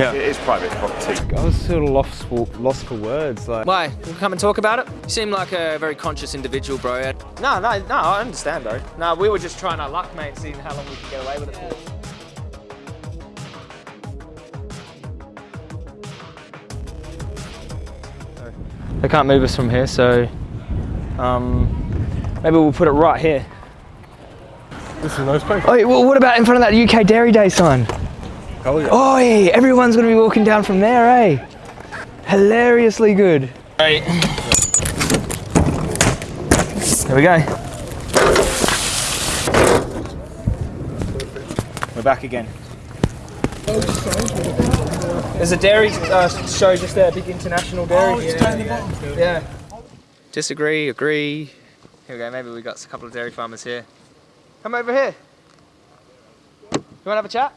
Yeah. It is private property. I was sort of lost for, lost for words. Like, Why? We'll come and talk about it? You seem like a very conscious individual, bro. No, no, no, I understand, bro. No, we were just trying our luck, mate, seeing how long we could get away with it for. They can't move us from here, so um, maybe we'll put it right here. this is a nice place. Oh, well, what about in front of that UK Dairy Day sign? Oh, yeah. Oh, everyone's gonna be walking down from there, eh? Hilariously good. Right. There we go. We're back again. There's a dairy uh, show just there, big international dairy. yeah, yeah. Disagree, agree. Here we go, maybe we got a couple of dairy farmers here. Come over here. You wanna have a chat?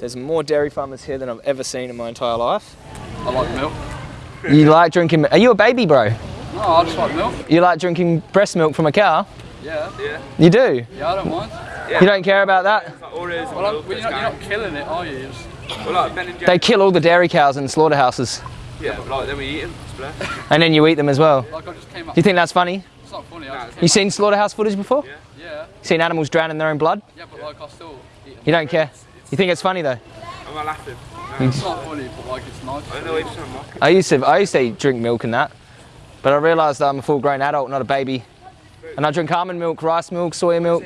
There's more dairy farmers here than I've ever seen in my entire life. I like milk. You like drinking, are you a baby bro? No, I just like milk. You like drinking breast milk from a cow? Yeah. Yeah. You do? Yeah, I don't mind. You don't care about that? Well, I'm, well, you're, not, you're not killing it, are you? You're just, They kill all the dairy cows in slaughterhouses Yeah, but like then we eat them. and then you eat them as well. like I just came up. Do you think that's funny? It's not funny. I just You seen slaughterhouse footage before? yeah. yeah. Seen animals drown in their own blood? Yeah, but like I still eat them. You don't care? You think it's funny though? I'm not laughing. Hmm. It's not funny, but like it's nice. I know it's not. I used to I used to eat, drink milk and that, but I realised that I'm a full grown adult, not a baby. And I drink almond milk, rice milk, soya milk.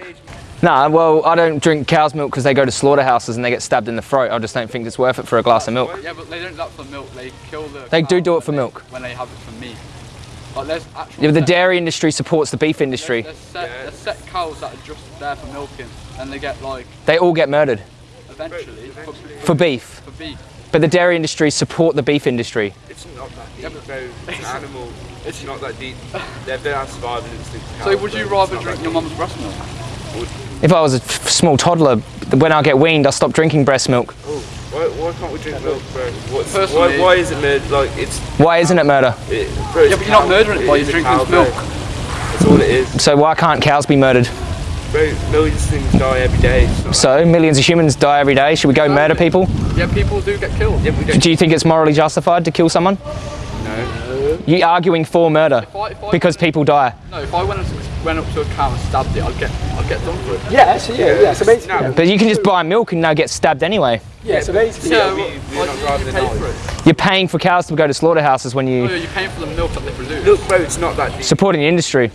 Nah, well, I don't drink cow's milk because they go to slaughterhouses and they get stabbed in the throat. I just don't think it's worth it for a glass of milk. Yeah, but they don't do that for milk. They kill the. They do do it for they- milk. When they have it for meat. Like there's actual. Yeah, the dairy industry supports the beef industry. There's, there's, set, there's set cows that are just there for milking, and they get like They all get murdered eventually for, for beef. for beef. But the dairy industry support the beef industry. It's not that deep, bro. It's an animal. It's not that deep. They've been our survival instinct. So would you rather drink your mum's breast milk? If I was a small toddler, when I get weaned, I stop drinking breast milk. Oh, why, why can't we drink milk, bro? What's, why, why is it made like it's? Why isn't it murder? It, bro, Yeah, but you're not murdering it by is a drinking cow, its bro. milk. That's all it is, So why can't cows be murdered? Bro. Millions of things die every day. It's not- So millions of humans die every day. Should we go murder people? Yeah, people do get killed. Yeah, we don't. Do you think it's morally justified to kill someone? No. You arguing for murder If I, if I, because people die. no, if I went up, went up to a cow and stabbed it, I'd get I'd get done for it. Yeah, so yeah, yeah. So basically, No, But you can just buy milk and now get stabbed anyway. yeah, so basically, Yeah, we, we're like, not you, driving you the pay knife. for it. You're paying for cows to go to slaughterhouses when you yeah, you're paying for the milk that they produce. Look, bro, it's not that deep. supporting the industry.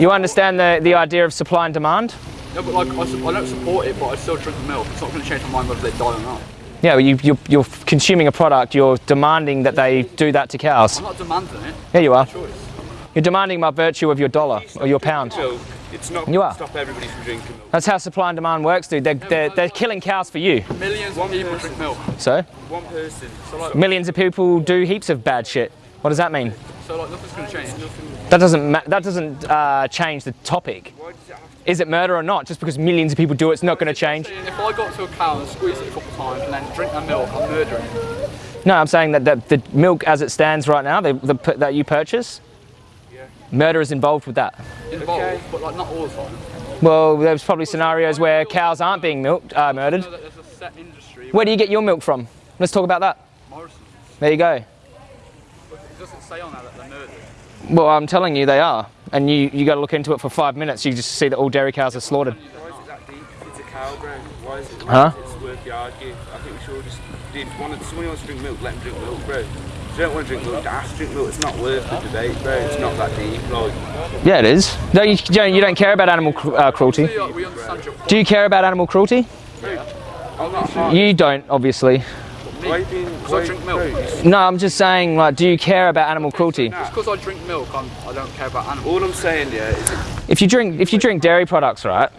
You understand the, the idea of supply and demand? No, but like I, I don't support it, but I still drink the milk. It's not going to change my mind whether they die or not. Yeah, well, you, you're, you're consuming a product, you're demanding that they do that to cows. I'm not demanding it. Yeah, you are. You're demanding by virtue of your dollar or your pound. Milk. It's not You are. stop everybody from drinking milk. That's how supply and demand works, dude. They're, they're, they're killing cows for you. Millions One of people person. drink milk. So, One person. So like, millions of people do heaps of bad shit. What does that mean? So like nothing's going to change. That doesn't, ma- that doesn't uh, change the topic. why does it have to? Is it murder or not? Just because millions of people do it, it's not going to change. If I got to a cow and squeeze it a couple of times and then drink that milk, I'm murdering it. No, I'm saying that the, the milk as it stands right now, the, the, that you purchase, murder is involved with that. Involved, Okay. but like not all the time. Well, there's probably scenarios where cows aren't being milked, uh, murdered. know that there's a set industry. Where do you get your milk from? Let's talk about that. Morrison. There you go. But it doesn't say on there that they're murdered. Well, I'm telling you, they are. And you, you got to look into it for five minutes. You just see that all dairy cows are slaughtered. Why is it that deep? It's a cow, bro. Why is it? Huh? It's worth the argue. I think we should all just. If one of, somebody wants to drink milk, let them drink milk, bro. If you don't want to drink milk, to drink milk. It's not worth the debate, bro. It's not that deep. Like, Yeah, it is. No, you, you don't, you don't care about animal cru- uh, cruelty. So, like, we understand your Do you care about animal cruelty? I'm not hard. You don't, obviously. Why are you? I drink milk. No, I'm just saying, like, do you care about animal cruelty? Just because I drink milk, I'm, I don't care about animals. All I'm saying, yeah, is If you drink, if you drink dairy products, right,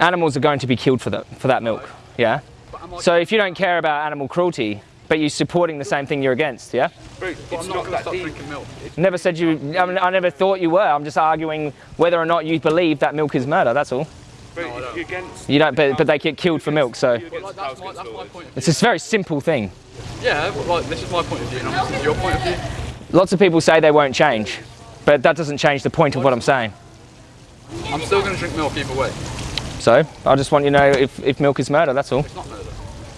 animals are going to be killed for that, for that milk. Yeah. But am I, So if you don't care about animal cruelty, but you're supporting the same thing you're against, yeah? bro, but it's I'm not not going to that stop deep. drinking milk. Never said you. I, mean, I never thought you were. I'm just arguing whether or not you believe that milk is murder. That's all. Bro, if you're. You don't, but, but they get killed for milk. So you're like, that's, my, that's my point it's a very simple thing. Yeah, like, this is my point of view, and this is your point of view. Lots of people say they won't change, but that doesn't change the point of what I'm saying. I'm still going to drink milk either way. So I just want you to know if, if milk is murder. That's all. It's not murder.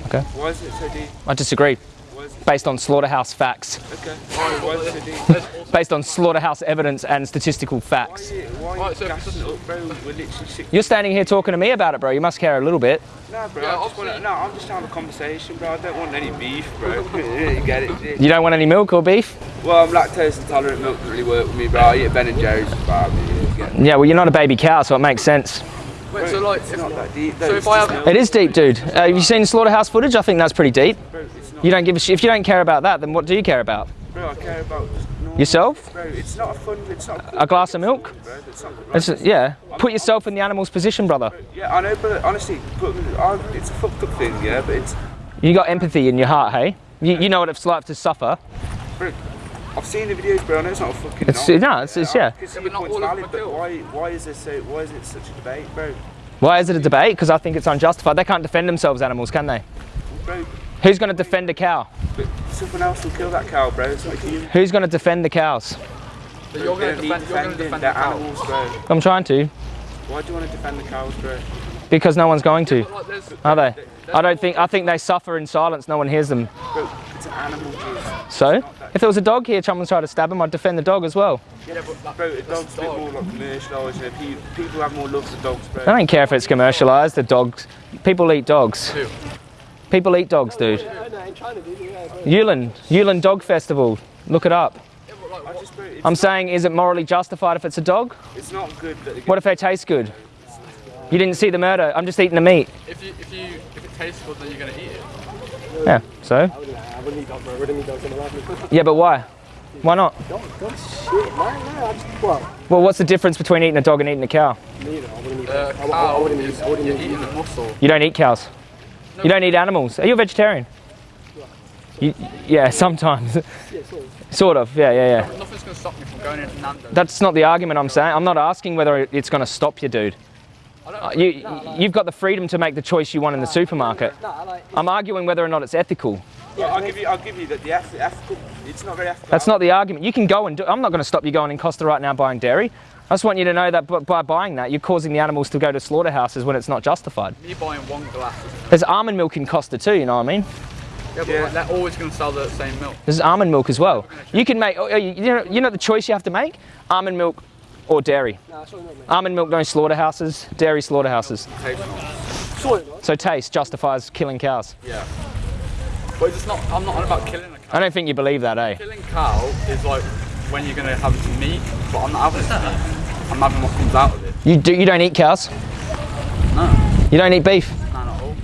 Okay. Why is it so deep? I disagree. Why is it Based on slaughterhouse facts. okay? Why, why is it so deep? Based on slaughterhouse evidence and statistical facts. is? Why are you gassing it up, bro? We're. You're standing here talking to me about it, bro. You must care a little bit. No, bro. I just wanna, no, I'm just having a conversation, bro. I don't want any beef, bro. you get it? You don't want any milk or beef? Well, I'm lactose intolerant. Milk doesn't really work with me, bro. I eat Ben and Jerry's with barbecue. you get it? Yeah, well, you're not a baby cow, so it makes sense. Wait, so like, It's if, not that deep. though, so if I have, It is deep, dude. Uh, have you seen slaughterhouse footage? I think that's pretty deep. Bro, it's not. You don't give a shit. If you don't care about that, then what do you care about? Bro, I care about just normal- Yourself? Bro, it's not a fun. It's not a, A glass of milk? Bro, it's not right. It's, yeah. Put yourself in the animal's position, brother. Yeah, I know, but honestly, but, um, it's a fucked up thing, yeah. But it's, You got empathy in your heart, hey? You, you know what it's like to suffer. bro. I've seen the videos, bro. I know it's not a fucking. It's- knock, no, it's- it's- yeah. I Yeah, but not all valid, but why? Why is this so? Why is it such a debate, bro? Why is it a debate? Because I think it's unjustified. They can't defend themselves, animals, can they? Bro, Who's going to defend the cow? but someone else will kill that cow, bro. It's not human. Who's going to defend the cows? you're going to They're defend, you're going to defending defend the the animals, bro. I'm trying to, Why do you want to defend the cows, bro? because no one's going to. Like, Are they? I don't think. I think they suffer in silence. No one hears them. Bro, it's an animal, dude. So, if there was a dog here, someone's trying to stab him, I'd defend the dog as well. Yeah, but that, bro, a dog's a bit more like commercialised. You know, pe- people have more love for dogs, bro. I don't care if it's commercialised. The dogs, people eat dogs. Who? People eat dogs, dude. I know, in China, dude. Yeah, bro. Yulin, Yulin Dog Festival. Look it up. I just, bro, it's, I'm saying, is it morally justified if it's a dog? it's not good What if they taste good? You didn't see the murder. I'm just eating the meat. if you, if you, if it tastes good, then you're going to eat it. Yeah. So. I wouldn't, eat dogs, bro. I wouldn't eat dogs in my life. Yeah, but why? Why not? Dog, dog shit, man. No, I just, well, what's the difference between eating a dog and eating a cow? neither. I wouldn't eat Uh. You don't eat cows. You don't eat animals. Are you a vegetarian? You, yeah, sometimes. Sort of. Yeah, yeah, yeah. Nothing's going to stop me from going into Nando's. That's not the argument I'm saying. I'm not asking whether it's going to stop you, dude. I don't Uh, You, you've got the freedom to make the choice you want in the supermarket. No, I like. I'm arguing whether or not it's ethical. Well, I'll give you, I'll give you that the ethical. It's not very ethical. That's not the argument. You can go and do. I'm not going to stop you going in Costa right now buying dairy. I just want you to know that by buying that, you're causing the animals to go to slaughterhouses when it's not justified. me buying one glass. There's almond milk in Costa too. You know what I mean? Yeah, but Yeah. they're always going to sell the same milk. There's almond milk as well. You can make. oh, You you know, you know the choice you have to make: almond milk or dairy. Nah, sorry. Almond milk, no slaughterhouses. Dairy slaughterhouses. Tastes nice. Sorry, not. So taste justifies killing cows. Yeah. But it's not, I'm not on about killing a cow. I don't think you believe that, eh? Killing cow is like when you're going to have some meat, but I'm not having some meat. I'm having what comes out of it. You do. You don't eat cows. No, You don't eat beef. no, not all.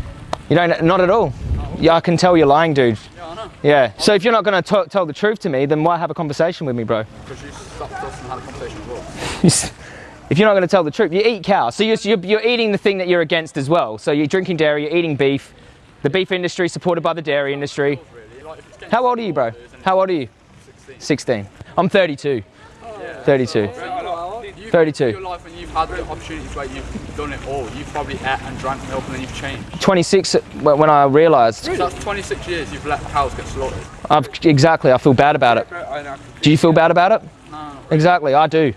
You don't. Not at all. Yeah, I can tell you're lying, dude. Yeah, I know. Yeah. So if you're not going to tell the truth to me, then why have a conversation with me, bro? Because you stopped us and had a conversation with us. if you're not going to tell the truth, you eat cow. So you're, you're, you're eating the thing that you're against as well. So you're drinking dairy, you're eating beef. The beef industry supported by the dairy industry. Really, like if it's getting How old are you, bro? How old are you? 16. I'm 32. 32. You- 32. Your life and you've had the opportunities where you've done it all. You've probably ate and drank milk and then you've changed. 26 when when I realised. So that's 26 years you've let cows get slaughtered. I've, exactly, I feel bad about it. Bro, I know. Do you feel bad about it? No, Exactly, I do.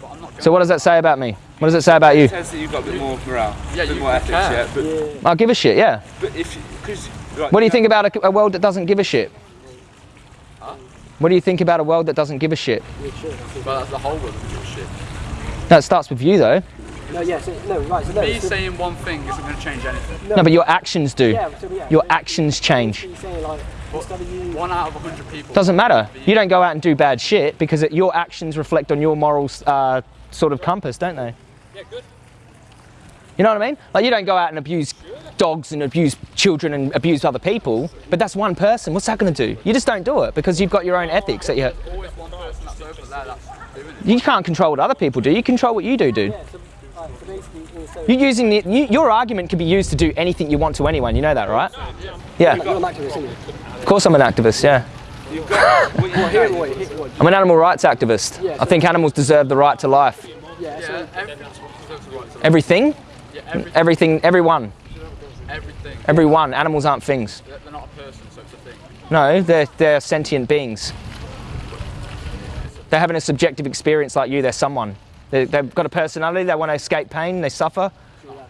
but I'm not going So what does that say about me? What does it say about you? It says that you've got a bit more morale, Yeah, a bit more ethics, care. yeah. But, I give a shit, yeah. but if, because. What do you think about a, a world that doesn't give a shit? What do you think about a world that doesn't give a shit? But that's the whole world of your shit. That starts with you though. No, yeah, so, no, right, so no. Me so, saying one thing isn't going to change anything. no, No, but your actions do. yeah, so, yeah, Your so- actions change. so like, instead of you. One out of 100 people. Doesn't matter. You don't go out and do bad shit because it, your actions reflect on your moral uh, sort of compass, don't they? Yeah, good. You know what I mean? Like you don't go out and abuse dogs and abuse children and abuse other people, but that's one person. What's that going to do? You just don't do it because you've got your own ethics that you. There's always one person that's over there that's doing it. You can't control what other people do. You control what you do, dude. Yeah, so, right, so basically, you know, so, You're using the, you, your argument can be used to do anything you want to anyone. You know that, right? Yeah. you're an activist, aren't you? Of course, I'm an activist. Yeah. You've got. what you Well, here, what, here, what, I'm an animal rights activist. I think animals deserve the right to life. yeah, so, everything deserves the right to life. Everything, everything. everyone, Everything. everyone. Animals aren't things. They're not a person, so it's a thing. No, they're, they're sentient beings. They're having a subjective experience like you. They're someone. They, they've got a personality. They want to escape pain. They suffer.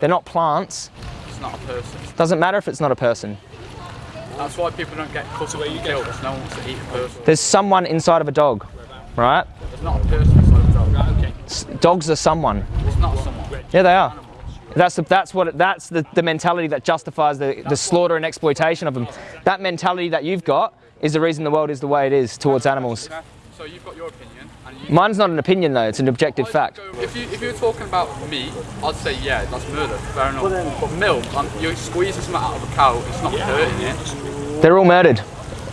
They're not plants. It's not a person. Doesn't matter if it's not a person. That's why people don't get cut away. You killed because no one wants to eat a person. There's someone inside of a dog, right? There's not a person inside of a dog. Okay. Dogs are someone. It's not someone. Yeah, they are. That's the, that's what that's the, the mentality that justifies the, the slaughter and exploitation of them. That mentality that you've got is the reason the world is the way it is towards animals. So you've got your opinion, and you. Mine's not an opinion though; it's an objective fact. If you if you were talking about meat, I'd say yeah, that's murder. Fair enough. But milk, um, you're squeezing something out of a cow. It's not hurting it. They're all murdered.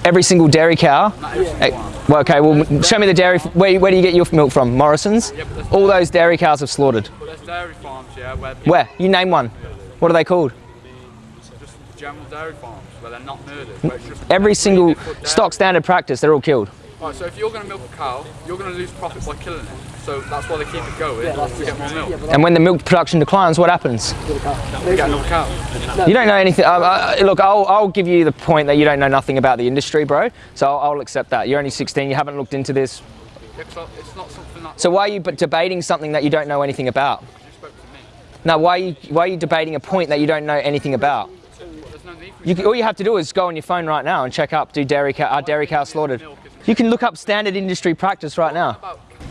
Every single dairy cow. Not every Hey, single one. well, okay, well, show me the dairy. Where, where do you get your milk from? Morrison's. Yeah, but there's, All those dairy cows have slaughtered. but there's dairy farms, yeah, where Where? You name one. What are they called? just general dairy farms where they're not murdered. Just Every single stock standard practice, they're all killed. Right, so if you're going to milk a cow, you're going to lose profit by killing it. So that's why they keep it going that's to get more milk. And when the milk production declines, what happens? that's. You get another cow. You don't know anything. Uh, uh, look, I'll, I'll give you the point that you don't know nothing about the industry, bro. So I'll, I'll accept that. You're only 16. You haven't looked into this. It's not, it's not something that So why are you debating something that you don't know anything about? you spoke to me. Now, why are you, why are you debating a point that you don't know anything about? There's no need for You, can- all you have to do is go on your phone right now and check up, do dairy cow, are dairy cows slaughtered? You can look up standard industry practice right now.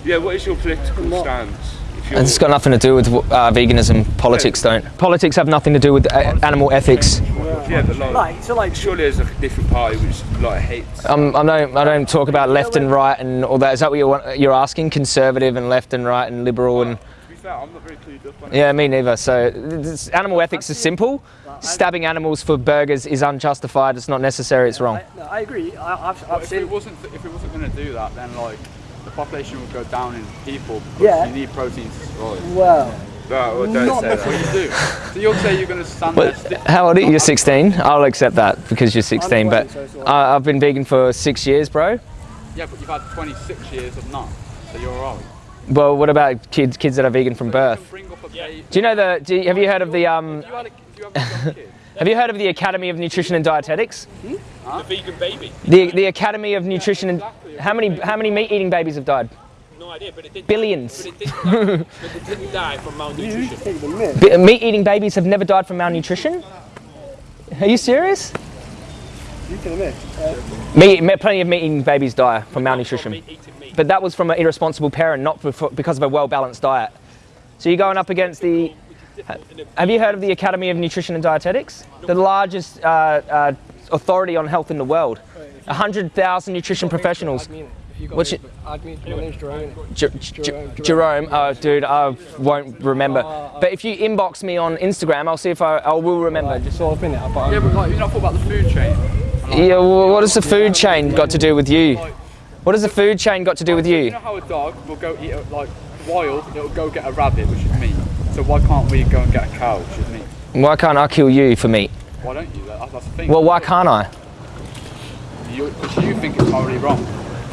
Yeah, what is your political stance? If It's got nothing to do with uh, veganism. Politics don't. Politics have nothing to do with uh, animal ethics. yeah, but like, Like, so like, surely there's a different party which like hates. Um, I don't. I don't talk about left and right and all that. Is that what you're, you're asking? Conservative and left and right and liberal and To I'm not very clued up on it. yeah, me neither. So this, animal ethics is simple. Stabbing animals for burgers is unjustified. It's not necessary. It's wrong. I, no, I agree. I, I've, But I've if seen. it wasn't if it wasn't going to do that, then like the population would go down in people because Yeah. you need protein to survive. Well, No, well, don't Not say that. What you do? So you'll say you're going to stand there. But Stick, how old are you? You're 16. I'll accept that because you're 16. But 20, so it's all right. I, I've been vegan for six years, bro. yeah, but you've had 26 years of not, so you're alright. Well, what about kids? Kids that are vegan from You birth? bring up a baby. Do you know the? Do you, have you heard of the? Um, If you had a, if you have a young kid, have you heard of the Academy of Nutrition and Dietetics? The vegan baby. The the Academy of Nutrition and how many how many meat eating babies have died? No idea, but it did. Billions. But it didn't die, but it didn't die from malnutrition. take the myth. B- meat eating babies have never died from malnutrition. Are you serious? You take the myth. Uh, Meat, plenty of meat eating babies die from From malnutrition. Meat eating meat. But that was from an irresponsible parent, not for, for- because of a well balanced diet. So you're going up against the. Have you heard of the Academy of Nutrition and Dietetics? The largest uh, uh, authority on health in the world. 100,000 nutrition professionals. What's your, I mean, Jerome. J- J- Jerome, oh dude, I won't remember. But if you inbox me on Instagram, I'll see if I, I will remember. Just sort of in yeah, but like you not thought about the food chain. Yeah, well, what has the food chain got to do with you? What has the food chain got to do with You you? know how a dog will go eat a, like wild, it'll go get a rabbit, which is meat. So why can't we go and get a cow, which is meat? Why can't I kill you for meat? Why don't you? That, that's the thing. Well, why can't I? Because you, think it's morally wrong.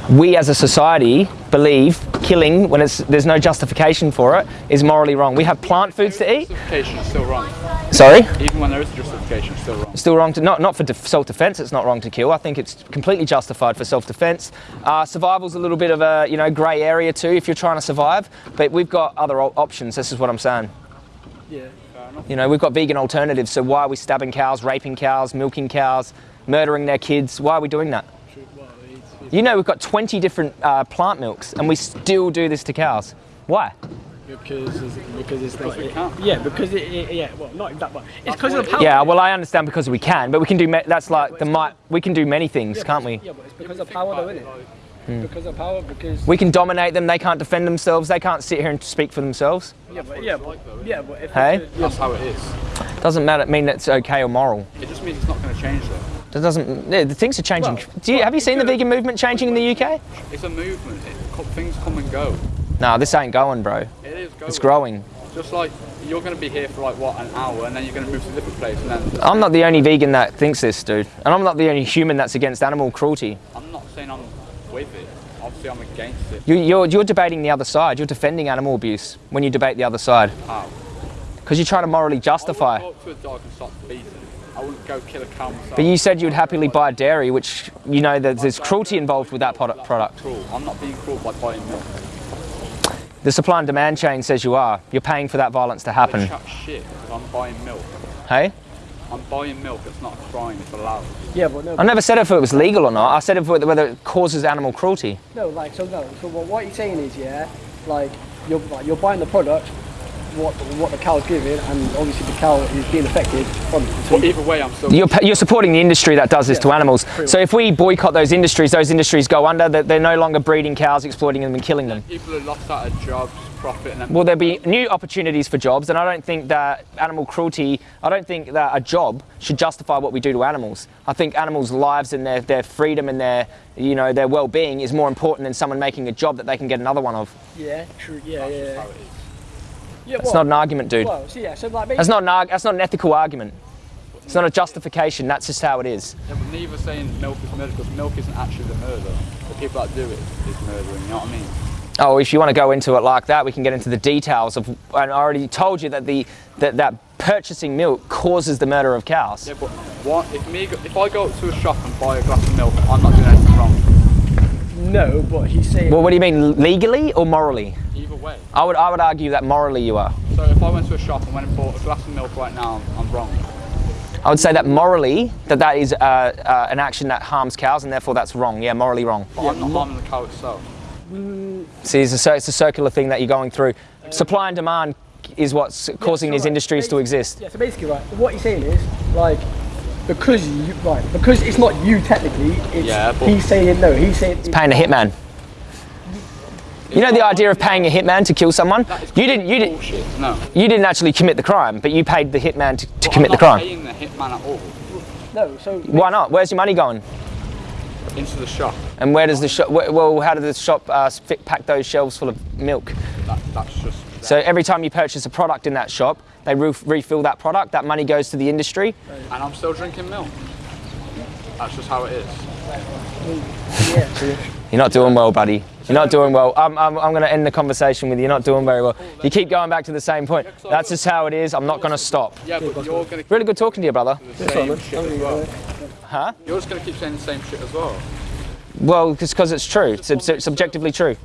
We as a society believe killing, when it's, there's no justification for it, is morally wrong. We have plant foods to eat. Justification is still wrong. Sorry? Even when there is justification, still wrong. Still wrong to not not for def- self-defense. It's not wrong to kill. I think it's completely justified for self-defense. Uh, survival's a little bit of a you know grey area too if you're trying to survive. But we've got other options. This is what I'm saying. yeah. You know we've got vegan alternatives. So why are we stabbing cows, raping cows, milking cows, murdering their kids? Why are we doing that? You know we've got 20 different uh, plant milks and we still do this to cows. Why? Because it's, because it's like we it- can't. yeah because it, it yeah well not in that but it's because of the power. Yeah, well I understand because we can, but we can do ma- that's like the might. We can do many things, can't we? Yeah, but it's because of power though, isn't it? Because of power because We can dominate them. They can't defend themselves. They can't sit here and speak for themselves. yeah but yeah but, yeah but if Hey? it's- That's how it is. Doesn't matter mean it's okay or moral. It just means it's not going to change though. That doesn't. The things are changing. Well, Do you have you seen the vegan movement changing in the UK? It's a movement. It, things come and go. No, this ain't going, bro. It is going. It's growing. Just like you're going to be here for like what an hour, and then you're going to move to a different place, and then I'm not the only vegan that thinks this, dude, and I'm not the only human that's against animal cruelty. I'm not saying I'm with it. Obviously, I'm against it. You, you're you're debating the other side. You're defending animal abuse when you debate the other side How? because you're trying to morally I justify. go up to a dog and start beating it. I wouldn't go kill a cow myself. But you said you'd happily buy dairy, which you know that there's cruelty involved with that product. product. I'm not being cruel by buying milk. The supply and demand chain says you are. You're paying for that violence to happen. chat shit I'm buying milk. Hey? I'm buying milk. It's not a crime. It's allowed. Yeah, but no. I never said if it was legal or not. I said if it, whether it causes animal cruelty. No, like so no. So what, what you're saying is, yeah, like you're like, you're buying the product, what what the cow's giving, and obviously the cow is being affected from it. So either way, I'm still. You're, you're supporting the industry that does this to animals. So if we boycott those industries, those industries go under. They're, they're no longer breeding cows, exploiting them, and killing them. People are lost out of jobs, profit, and then Will there be new opportunities for jobs? And I don't think that animal cruelty, I don't think that a job should justify what we do to animals. I think animals' lives and their, their freedom and their, you know, their well-being is more important than someone making a job that they can get another one of. yeah, true. Yeah, yeah. How yeah. it is. yeah not an argument, dude. Well, so yeah, so like That's not an, arg- that's not an ethical argument. It's not a justification, that's just how it is. Yeah, but neither saying milk is murder because milk isn't actually the murder. The people that do it is murdering. You know what I mean? Oh, if you want to go into it like that, we can get into the details of. And I already told you that the that, that purchasing milk causes the murder of cows. Yeah, but what if me? go- If I go to a shop and buy a glass of milk, I'm not doing anything wrong. no, but he's saying. Well, what do you mean, legally or morally? Either way. I would I would argue that morally you are. So if I went to a shop and went and bought a glass of milk right now, I'm wrong. I would say that morally that that is uh, uh, an action that harms cows, and therefore that's wrong. Yeah, morally wrong. But I'm not harming the cow itself. See, it's a, it's a circular thing that you're going through. Supply and demand is what's causing so these right, industries to exist. Yeah, so basically, right, what you're saying is, like, because you, right, because it's not you technically, it's, Yeah, he's saying, no, he's saying, it's Paying a hitman. You know the idea of paying a hitman to kill someone? You didn't. You didn't. No. You didn't actually commit the crime, but you paid the hitman to, to But commit I'm the crime. paying the hitman at all no, so, Why not? Where's your money going? into the shop. And where does the shop? Well, how does the shop uh, fit, pack those shelves full of milk? That, that's just. So every time you purchase a product in that shop, they re- refill that product. That money goes to the industry. and I'm still drinking milk. That's just how it is. You're not doing well, buddy. You're not doing well. I'm, I'm, I'm going to end the conversation with you. You're not doing very well. You keep going back to the same point. That's just how it is. I'm not going to stop. Yeah, but you're gonna keep Really good talking to you, brother. the same shit as well. Huh? You're just gonna keep saying the same shit as well. Well, it's because it's true. It's sub- subjectively true.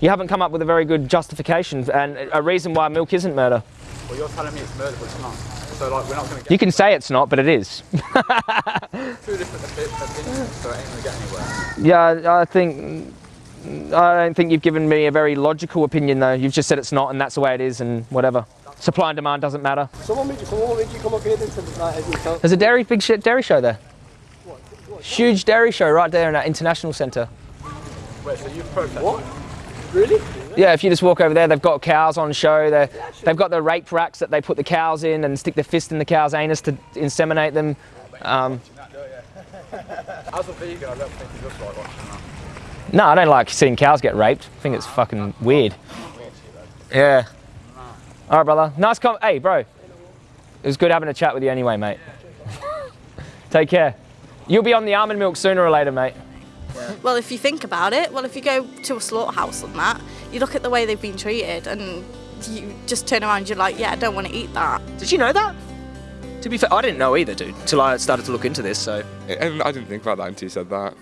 You haven't come up with a very good justification and a reason why milk isn't murder. Well, you're telling me it's murder, but it's not. So like, we're not gonna You can say it's not, but it is. two different opinions, so it ain't gonna get anywhere. Yeah, I think. I don't think you've given me a very logical opinion, though. You've just said it's not, and that's the way it is, and whatever. Supply and demand doesn't matter. so what made you, so what made you come up here then to, like, as you tell, There's a dairy, big shit dairy show there. What? Huge dairy show right there in that international centre. Wait, so you protest? What? really? Yeah, if you just walk over there, they've got cows on show. They're, they've got the rape racks that they put the cows in and stick their fist in the cow's anus to inseminate them. Um, As a vegan, I don't think you just like watching that. No, I don't like seeing cows get raped. I think it's fucking weird. Yeah. All right, brother. Nice com. Hey, bro. It was good having a chat with you anyway, mate. Take care. You'll be on the almond milk sooner or later, mate. Well, if you think about it, well, if you go to a slaughterhouse and that, you look at the way they've been treated and you just turn around and you're like, yeah, I don't want to eat that. Did you know that? To be fair, I didn't know either, dude, till I started to look into this. So I I didn't think about that until you said that.